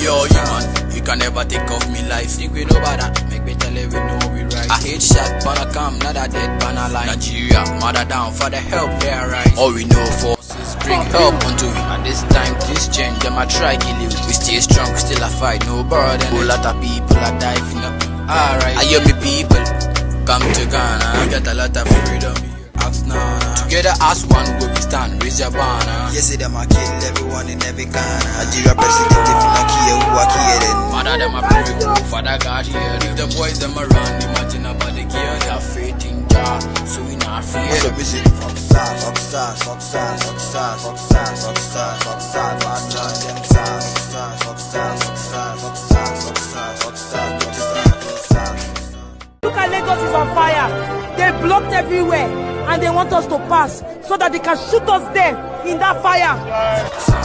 You you can never take off me life. Think we know better. that, make me tell you we know we right. I hate shot, but I come, not a dead, but I lie. Nigeria, mother down, for the help, they right. All we know for is bring help unto you At this time, them I try kill you. We stay strong, we still a fight, no burden. Whole lot of people are diving up. Alright, I hear me people, come to Ghana. We got a lot of freedom here. Ask now. Together as one, we we stand, raise your banner. Yes, them a kill everyone in every corner. Nigeria president if you not care who a care then. Mother them a pray Father God hear them. The boys them around, imagine about the gear. They have faith fuck stars, fuck stars, fuck stars, fuck stars, fuck stars, fuck stars, fuck stars. Look at Lagos is on fire. They blocked everywhere and they want us to pass so that they can shoot us there in that fire.